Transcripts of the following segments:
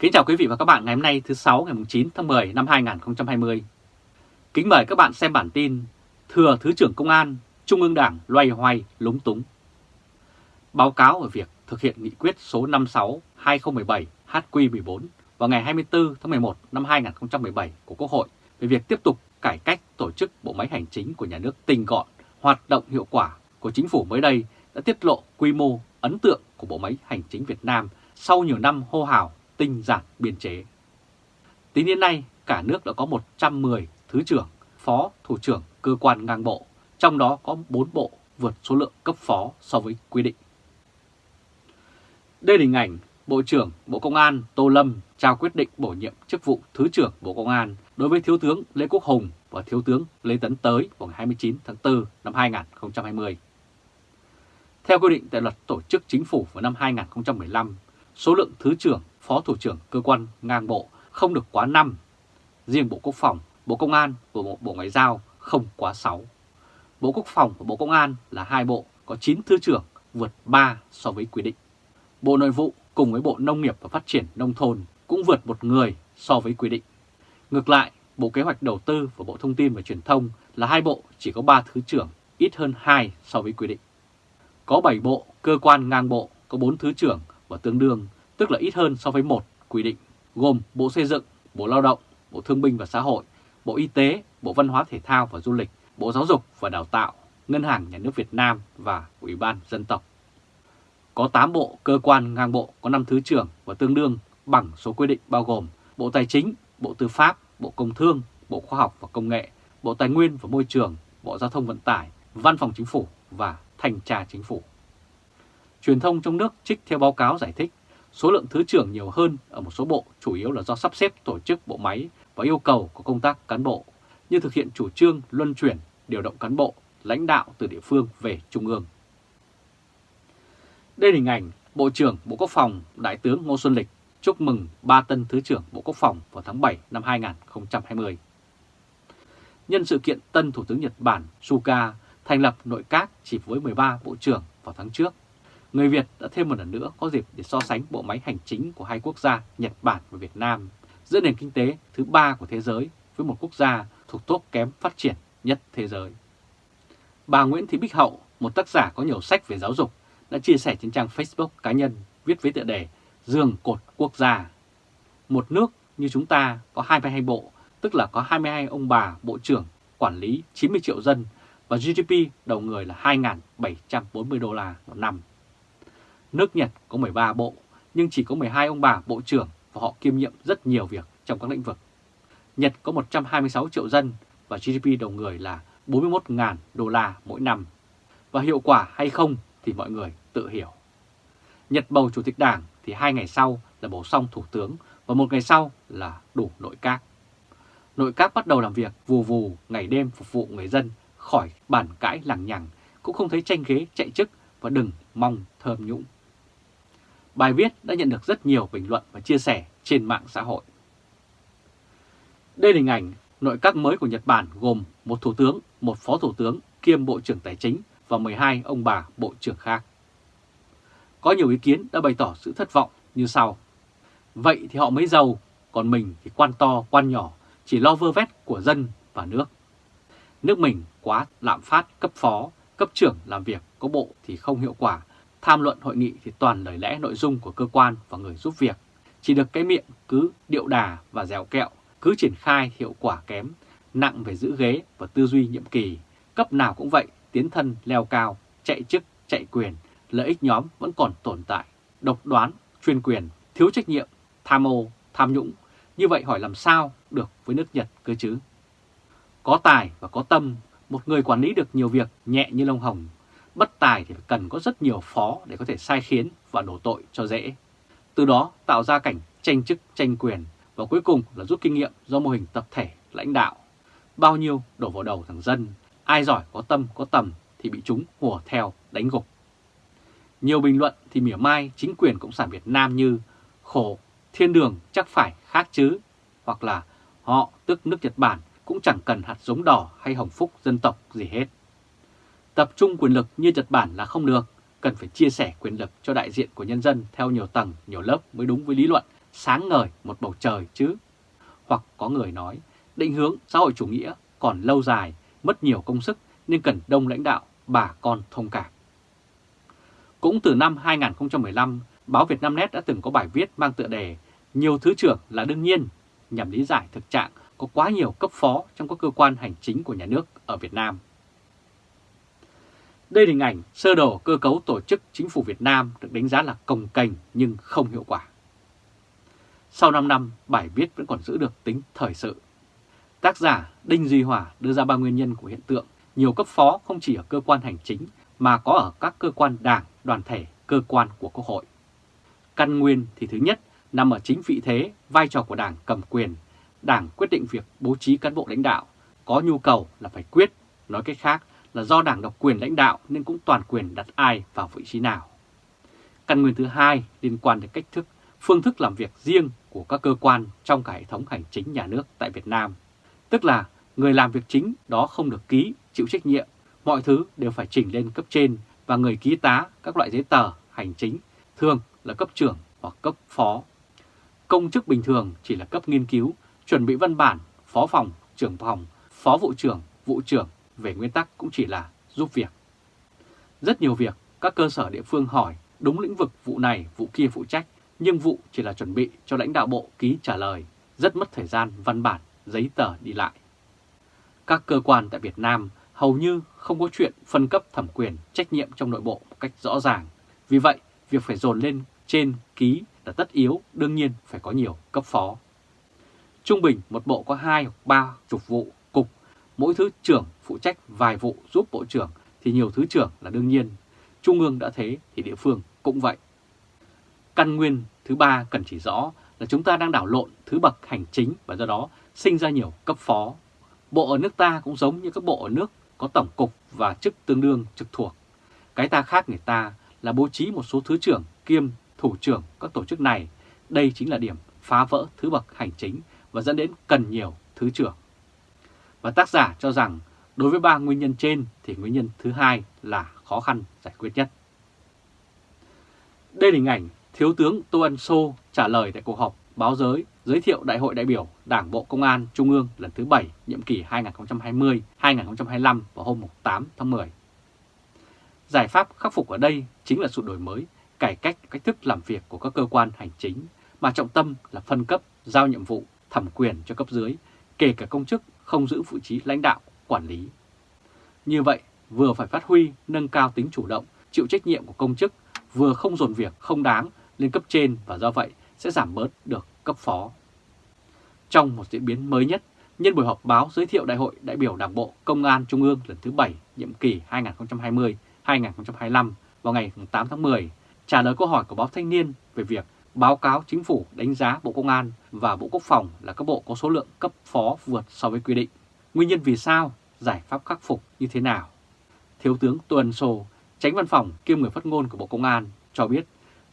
Kính chào quý vị và các bạn ngày hôm nay thứ 6 ngày 9 tháng 10 năm 2020. Kính mời các bạn xem bản tin Thừa Thứ trưởng Công an, Trung ương Đảng loay hoay lúng túng. Báo cáo về việc thực hiện nghị quyết số 56-2017 HQ14 vào ngày 24 tháng 11 năm 2017 của Quốc hội về việc tiếp tục cải cách tổ chức bộ máy hành chính của nhà nước tinh gọn, hoạt động hiệu quả của chính phủ mới đây đã tiết lộ quy mô ấn tượng của bộ máy hành chính Việt Nam sau nhiều năm hô hào tinh giản biên chế. Tính đến nay, cả nước đã có 110 thứ trưởng, phó thủ trưởng cơ quan ngang bộ, trong đó có 4 bộ vượt số lượng cấp phó so với quy định. Đây là hình ảnh Bộ trưởng Bộ Công an Tô Lâm trao quyết định bổ nhiệm chức vụ Thứ trưởng Bộ Công an đối với Thiếu tướng Lê Quốc Hùng và Thiếu tướng Lê Tấn Tới vào ngày 29 tháng 4 năm 2020. Theo quy định tại luật tổ chức chính phủ vào năm 2015, số lượng Thứ trưởng, Phó Thủ trưởng cơ quan ngang bộ không được quá 5. Riêng Bộ Quốc phòng, Bộ Công an và Bộ, bộ Ngoại giao không quá 6. Bộ Quốc phòng và Bộ Công an là hai bộ có 9 Thứ trưởng vượt 3 so với quy định. Bộ Nội vụ cùng với Bộ Nông nghiệp và Phát triển Nông thôn cũng vượt một người so với quy định. Ngược lại, Bộ Kế hoạch Đầu tư và Bộ Thông tin và Truyền thông là hai bộ chỉ có 3 thứ trưởng, ít hơn 2 so với quy định. Có 7 bộ, cơ quan ngang bộ có 4 thứ trưởng và tương đương, tức là ít hơn so với một quy định, gồm Bộ Xây dựng, Bộ Lao động, Bộ Thương binh và Xã hội, Bộ Y tế, Bộ Văn hóa Thể thao và Du lịch, Bộ Giáo dục và Đào tạo, Ngân hàng Nhà nước Việt Nam và Ủy ban Dân tộc. Có 8 bộ, cơ quan ngang bộ có 5 thứ trưởng và tương đương bằng số quy định bao gồm Bộ Tài chính, Bộ Tư pháp, Bộ Công Thương, Bộ Khoa học và Công nghệ, Bộ Tài nguyên và Môi trường, Bộ Giao thông Vận tải, Văn phòng Chính phủ và Thanh tra Chính phủ. Truyền thông trong nước trích theo báo cáo giải thích, số lượng thứ trưởng nhiều hơn ở một số bộ chủ yếu là do sắp xếp tổ chức bộ máy và yêu cầu của công tác cán bộ, như thực hiện chủ trương luân chuyển, điều động cán bộ, lãnh đạo từ địa phương về Trung ương. Đây là hình ảnh Bộ trưởng Bộ Quốc phòng Đại tướng Ngô Xuân Lịch chúc mừng ba tân Thứ trưởng Bộ Quốc phòng vào tháng 7 năm 2020. Nhân sự kiện tân Thủ tướng Nhật Bản Suga thành lập nội các chỉ với 13 bộ trưởng vào tháng trước, người Việt đã thêm một lần nữa có dịp để so sánh bộ máy hành chính của hai quốc gia Nhật Bản và Việt Nam giữa nền kinh tế thứ ba của thế giới với một quốc gia thuộc tốt kém phát triển nhất thế giới. Bà Nguyễn Thị Bích Hậu, một tác giả có nhiều sách về giáo dục, đã chia sẻ trên trang Facebook cá nhân viết với tựa đề Dường cột quốc gia. Một nước như chúng ta có 22 bộ, tức là có 22 ông bà bộ trưởng quản lý 90 triệu dân và GDP đầu người là 2.740 đô la một năm. Nước Nhật có 13 bộ, nhưng chỉ có 12 ông bà bộ trưởng và họ kiêm nhiệm rất nhiều việc trong các lĩnh vực. Nhật có 126 triệu dân và GDP đầu người là 41.000 đô la mỗi năm. Và hiệu quả hay không thì mọi người tự hiểu. Nhật bầu chủ tịch đảng thì hai ngày sau là bầu xong thủ tướng và một ngày sau là đủ nội các. Nội các bắt đầu làm việc vù vù ngày đêm phục vụ người dân khỏi bản cãi lằng nhằng, cũng không thấy tranh ghế chạy chức và đừng mong thơm nhũng. Bài viết đã nhận được rất nhiều bình luận và chia sẻ trên mạng xã hội. Đây là hình ảnh nội các mới của Nhật Bản gồm một thủ tướng, một phó thủ tướng kiêm bộ trưởng tài chính và 12 ông bà bộ trưởng khác. Có nhiều ý kiến đã bày tỏ sự thất vọng như sau. Vậy thì họ mới giàu, còn mình thì quan to, quan nhỏ, chỉ lo vơ vét của dân và nước. Nước mình quá lạm phát cấp phó, cấp trưởng làm việc có bộ thì không hiệu quả, tham luận hội nghị thì toàn lời lẽ nội dung của cơ quan và người giúp việc. Chỉ được cái miệng cứ điệu đà và dẻo kẹo, cứ triển khai hiệu quả kém, nặng về giữ ghế và tư duy nhiệm kỳ. Cấp nào cũng vậy, tiến thân leo cao, chạy chức, chạy quyền, lợi ích nhóm vẫn còn tồn tại, độc đoán, chuyên quyền, thiếu trách nhiệm, tham ô, tham nhũng. Như vậy hỏi làm sao được với nước Nhật cơ chứ? Có tài và có tâm, một người quản lý được nhiều việc nhẹ như lông hồng. Bất tài thì cần có rất nhiều phó để có thể sai khiến và đổ tội cho dễ. Từ đó tạo ra cảnh tranh chức, tranh quyền và cuối cùng là rút kinh nghiệm do mô hình tập thể lãnh đạo. Bao nhiêu đổ vào đầu thằng dân, ai giỏi có tâm có tầm thì bị chúng hùa theo đánh gục. Nhiều bình luận thì mỉa mai chính quyền Cộng sản Việt Nam như khổ, thiên đường chắc phải khác chứ, hoặc là họ tức nước Nhật Bản cũng chẳng cần hạt giống đỏ hay hồng phúc dân tộc gì hết. Tập trung quyền lực như Nhật Bản là không được, cần phải chia sẻ quyền lực cho đại diện của nhân dân theo nhiều tầng, nhiều lớp mới đúng với lý luận sáng ngời một bầu trời chứ. Hoặc có người nói, định hướng xã hội chủ nghĩa còn lâu dài, mất nhiều công sức nên cần đông lãnh đạo, bà con thông cảm. Cũng từ năm 2015, báo Việt Nam Net đã từng có bài viết mang tựa đề Nhiều thứ trưởng là đương nhiên nhằm lý giải thực trạng có quá nhiều cấp phó trong các cơ quan hành chính của nhà nước ở Việt Nam. Đây là hình ảnh sơ đồ cơ cấu tổ chức chính phủ Việt Nam được đánh giá là cồng cành nhưng không hiệu quả. Sau 5 năm, bài viết vẫn còn giữ được tính thời sự. Tác giả Đinh Duy Hòa đưa ra ba nguyên nhân của hiện tượng nhiều cấp phó không chỉ ở cơ quan hành chính mà có ở các cơ quan đảng, đoàn thể, cơ quan của Quốc hội. Căn nguyên thì thứ nhất nằm ở chính vị thế, vai trò của đảng cầm quyền. Đảng quyết định việc bố trí cán bộ lãnh đạo, có nhu cầu là phải quyết, nói cách khác là do đảng độc quyền lãnh đạo nên cũng toàn quyền đặt ai vào vị trí nào. Căn nguyên thứ hai liên quan đến cách thức, phương thức làm việc riêng của các cơ quan trong cả hệ thống hành chính nhà nước tại Việt Nam. Tức là người làm việc chính đó không được ký, chịu trách nhiệm, mọi thứ đều phải chỉnh lên cấp trên và người ký tá các loại giấy tờ hành chính thường là cấp trưởng hoặc cấp phó. Công chức bình thường chỉ là cấp nghiên cứu, chuẩn bị văn bản, phó phòng, trưởng phòng, phó vụ trưởng, vụ trưởng về nguyên tắc cũng chỉ là giúp việc. Rất nhiều việc các cơ sở địa phương hỏi đúng lĩnh vực vụ này, vụ kia phụ trách, nhưng vụ chỉ là chuẩn bị cho lãnh đạo bộ ký trả lời, rất mất thời gian văn bản, giấy tờ đi lại. Các cơ quan tại Việt Nam hầu như không có chuyện phân cấp thẩm quyền trách nhiệm trong nội bộ một cách rõ ràng. Vì vậy, việc phải dồn lên trên ký là tất yếu, đương nhiên phải có nhiều cấp phó. Trung bình một bộ có 2 hoặc 3 chục vụ, cục, mỗi thứ trưởng phụ trách vài vụ giúp bộ trưởng, thì nhiều thứ trưởng là đương nhiên. Trung ương đã thế thì địa phương cũng vậy. Căn nguyên thứ ba cần chỉ rõ là chúng ta đang đảo lộn thứ bậc hành chính và do đó sinh ra nhiều cấp phó. Bộ ở nước ta cũng giống như các bộ ở nước có tổng cục và chức tương đương trực thuộc. Cái ta khác người ta là bố trí một số thứ trưởng, kiêm, thủ trưởng các tổ chức này. Đây chính là điểm phá vỡ thứ bậc hành chính và dẫn đến cần nhiều thứ trưởng. Và tác giả cho rằng đối với ba nguyên nhân trên thì nguyên nhân thứ hai là khó khăn giải quyết nhất. Đây là hình ảnh Thiếu tướng Tô Ân Sô trả lời tại cuộc họp báo giới giới thiệu Đại hội đại biểu Đảng Bộ Công an Trung ương lần thứ 7 nhiệm kỳ 2020-2025 vào hôm 8 tháng 10. Giải pháp khắc phục ở đây chính là sự đổi mới, cải cách cách thức làm việc của các cơ quan hành chính, mà trọng tâm là phân cấp, giao nhiệm vụ, thẩm quyền cho cấp dưới, kể cả công chức không giữ vị trí lãnh đạo, quản lý. Như vậy, vừa phải phát huy, nâng cao tính chủ động, chịu trách nhiệm của công chức, vừa không dồn việc không đáng lên cấp trên và do vậy sẽ giảm bớt được cấp phó. Trong một diễn biến mới nhất, nhân buổi họp báo giới thiệu Đại hội đại biểu Đảng bộ Công an Trung ương lần thứ 7 nhiệm kỳ 2020-2025 vào ngày 8 tháng 10, trả lời câu hỏi của báo Thanh niên về việc báo cáo chính phủ đánh giá Bộ Công an và Bộ Quốc phòng là các bộ có số lượng cấp phó vượt so với quy định. Nguyên nhân vì sao, giải pháp khắc phục như thế nào? Thiếu tướng Tuần Sô, tránh văn phòng kiêm người phát ngôn của Bộ Công an cho biết,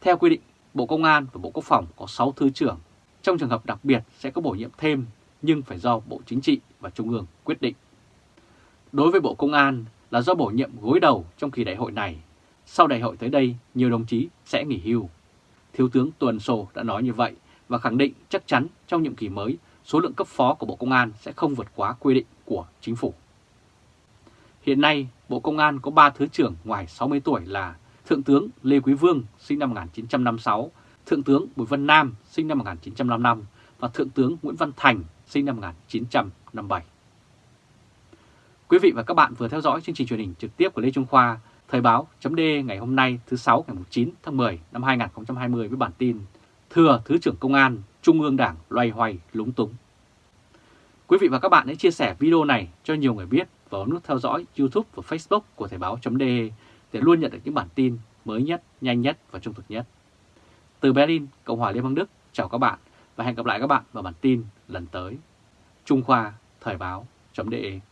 theo quy định, Bộ Công an và Bộ Quốc phòng có 6 thứ trưởng. Trong trường hợp đặc biệt sẽ có bổ nhiệm thêm, nhưng phải do Bộ Chính trị và Trung ương quyết định. Đối với Bộ Công an là do bổ nhiệm gối đầu trong kỳ đại hội này. Sau đại hội tới đây, nhiều đồng chí sẽ nghỉ hưu. Thiếu tướng Tuần Sô đã nói như vậy và khẳng định chắc chắn trong nhiệm kỳ mới, số lượng cấp phó của Bộ Công an sẽ không vượt quá quy định của chính phủ. Hiện nay, Bộ Công an có 3 thứ trưởng ngoài 60 tuổi là Thượng tướng Lê Quý Vương sinh năm 1956, Thượng tướng Bùi Văn Nam sinh năm 1955 và Thượng tướng Nguyễn Văn Thành sinh năm 1957. Quý vị và các bạn vừa theo dõi chương trình truyền hình trực tiếp của Lê Trung Khoa, Thời báo chấm ngày hôm nay thứ 6 ngày 9 tháng 10 năm 2020 với bản tin Thừa Thứ trưởng Công an, Trung ương Đảng loay hoay lúng túng. Quý vị và các bạn hãy chia sẻ video này cho nhiều người biết và nút theo dõi YouTube và Facebook của Thời báo.de để luôn nhận được những bản tin mới nhất, nhanh nhất và trung thực nhất. Từ Berlin, Cộng hòa Liên bang Đức, chào các bạn và hẹn gặp lại các bạn vào bản tin lần tới. Trung Khoa Thời báo.de